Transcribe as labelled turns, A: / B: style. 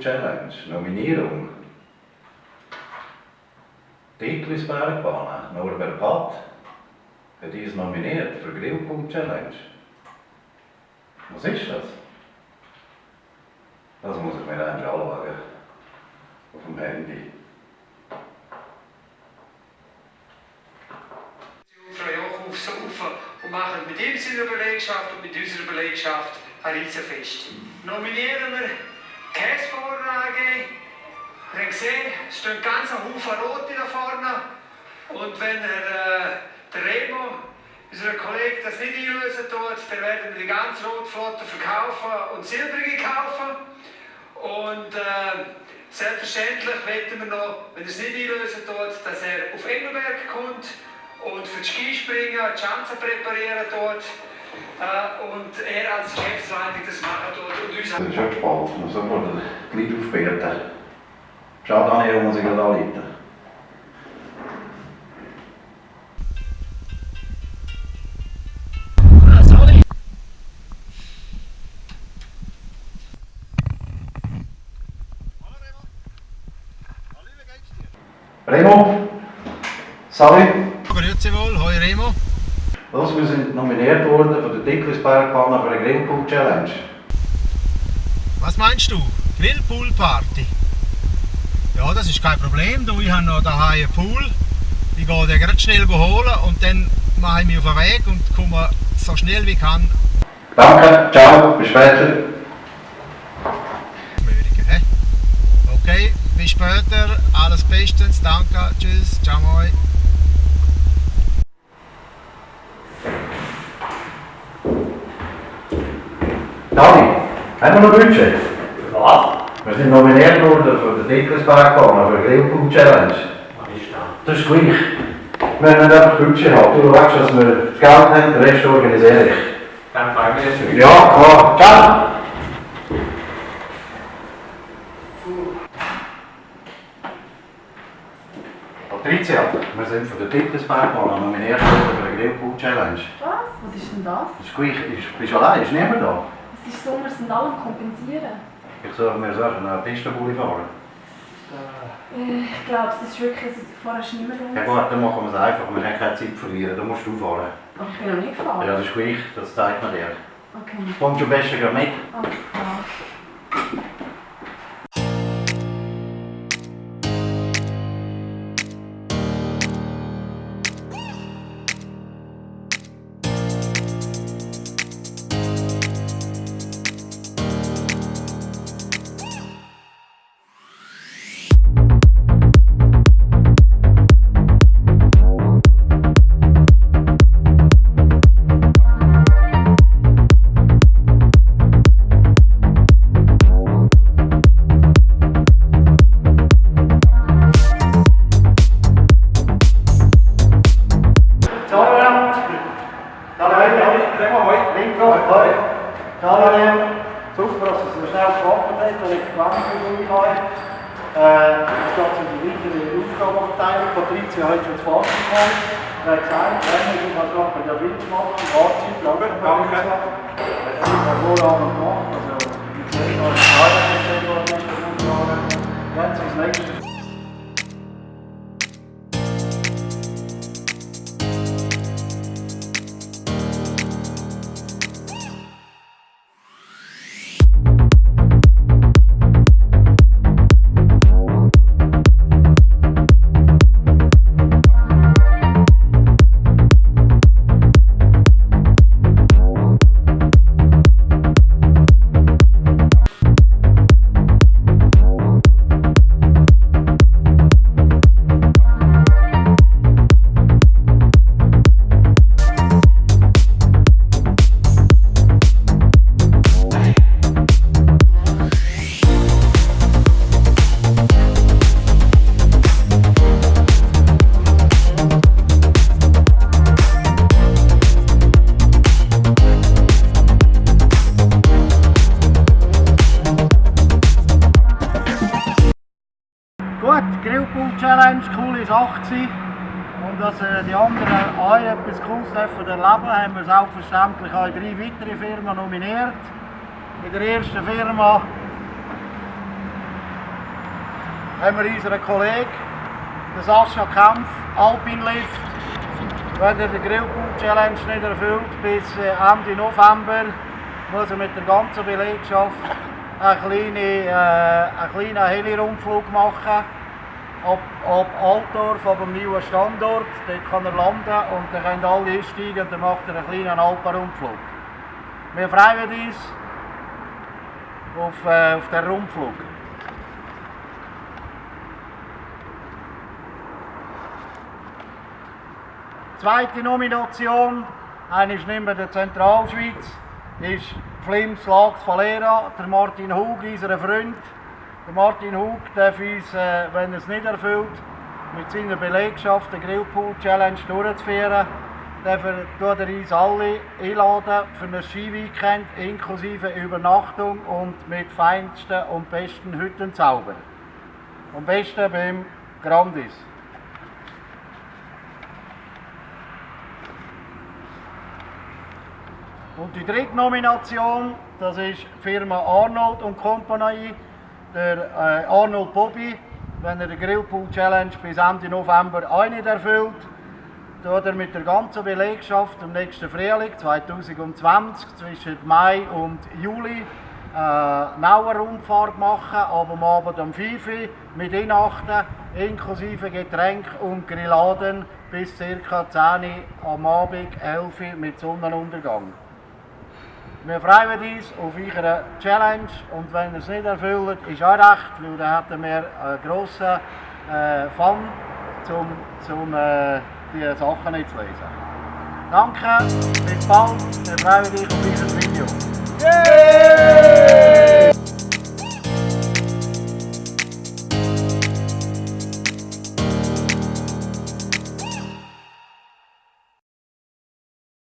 A: Challenge, Nominierung. Titlis Bergbahn, Norbert Patt hat uns nominiert für Grillpunkt Challenge. Was ist das? Das muss ich mir dann anschauen. Auf dem Handy.
B: Aufs Sofa und machen mit seiner Belegschaft und mit unserer Belegschaft ein Riesenfest. Nominieren wir Käsevorlage. Ihr habt gesehen, es stehen ganz ein Haufen Rote da vorne. Und wenn er, äh, der Remo, unser Kollege, das nicht einlösen tut, dann werden wir die ganze Rotflotte verkaufen und Silbrige kaufen. Und äh, selbstverständlich wetten wir noch, wenn er es nicht einlösen tut, dass er auf Engelberg kommt und für das Skispringen die Chancen präparieren tut. Äh, und er als Geschäftsleitung das machen tut und uns
A: Das ist schon spannend, man sofort die Leute aufwerten. Schau, Daniel muss ich gerade anrufen. Remo? Sali?
C: Grüezi wohl, hoi Remo.
A: Los, wir sind nominiert worden von der Dicklisbergbahn für eine Grillpool Challenge.
C: Was meinst du? Grillpool-Party? Ja, das ist kein Problem. Du, ich habe noch daheim einen Pool. Ich gehe den gerade schnell holen und dann mache ich mich auf den Weg und komme so schnell wie ich kann.
A: Danke, ciao, bis später.
C: Okay, bis später. Alles bestens. Danke. Tschüss. Ciao, moi.
A: Haben wir noch Budget?
D: Was?
A: Wir sind nominiert worden für die Dicklisbergbahn für eine Grillpool Challenge.
D: Was ist das?
A: Das ist gleich. Wir müssen einfach Budget haben. Du weißt, dass wir das Geld haben, den Rest organisiere ich.
D: Dann fragen wir jetzt nicht.
A: Ja, klar. Ciao! Patricia, wir sind von der Dicklisbergbahn nominiert worden für eine Grillpool Challenge.
E: Was? Was ist denn das?
A: Das ist gleich. Ist- Bist du allein? Ist niemand da?
E: Ist so, wir sind alle am kompensieren.
A: Ich soll mir sagen, eine Pistenbulli fahren.
E: Äh, Ich glaube, es ist wirklich, es- vorher ist niemand rum.
A: Ja gut, dann machen wir es einfach. Wir haben keine Zeit verlieren. Da musst du fahren.
E: Ach, ich bin noch nicht gefahren.
A: Ja, das ist gleich. Das zeigt man dir.
E: Okay,
A: Kommst du am besten gleich mit?
E: alles klar.
F: Habe. Äh, es geht um die weitere Aufgabenverteilung. Patricia hat schon das Fazit gemacht. Er hat gesagt, wenn ich was machen, der will machen, Fazit, lange Danke. Es ist hervorragend gemacht. Also, ich sehe noch, dass es sehr gut ist, das Umfahren. Jetzt als nächstes Gut, Challenge, coole Sache gewesen. Und dass äh, die anderen auch etwas Cooles dürfen erleben, haben wir selbstverständlich auch drei weitere Firmen nominiert. In der ersten Firma haben wir unseren Kollegen, den Sascha Kempf, Alpin Lift. Wenn er den Grillpool Challenge nicht erfüllt bis äh, Ende November, muss er mit der ganzen Belegschaft einen kleinen, äh, einen kleinen Heli-Rundflug machen. Ab, ab Altdorf, ab dem neuen Standort. Dort kann er landen und dann können alle einsteigen und dann macht er einen kleinen Alpenrundflug. Wir freuen uns auf, äh, auf den Rundflug. Zweite Nomination, eine ist nicht mehr der Zentralschweiz, ist Flims Lags Valera, der Martin Hug, unser Freund. Der Martin Hug darf uns, äh, wenn er es nicht erfüllt, mit seiner Belegschaft den Grillpool Challenge durchzuführen. Darf er, tut er uns alle einladen für ein Skiweekend inklusive Übernachtung und mit feinsten und besten Hüttenzauber. Am besten beim Grandis. Und die dritte Nomination, das ist Firma Arnold und Company, der äh, Arnold Bobby. Wenn er den Grillpool Challenge bis Ende November auch nicht erfüllt, tut er mit der ganzen Belegschaft am nächsten Frühling 2020 zwischen Mai und Juli äh, eine Rundfahrt machen, aber am Abend um 5 Uhr mit Inachten, inklusive Getränk und Grilladen bis ca. 10 Uhr am Abend, 11 Uhr mit Sonnenuntergang. Wir freuen uns auf eure Challenge und wenn ihr es nicht erfüllt, ist auch recht, weil dann hätten wir einen grossen äh, Fun, um äh, die Sachen nicht zu lesen. Danke, bis bald, wir freuen uns auf dieses Video. Yeah!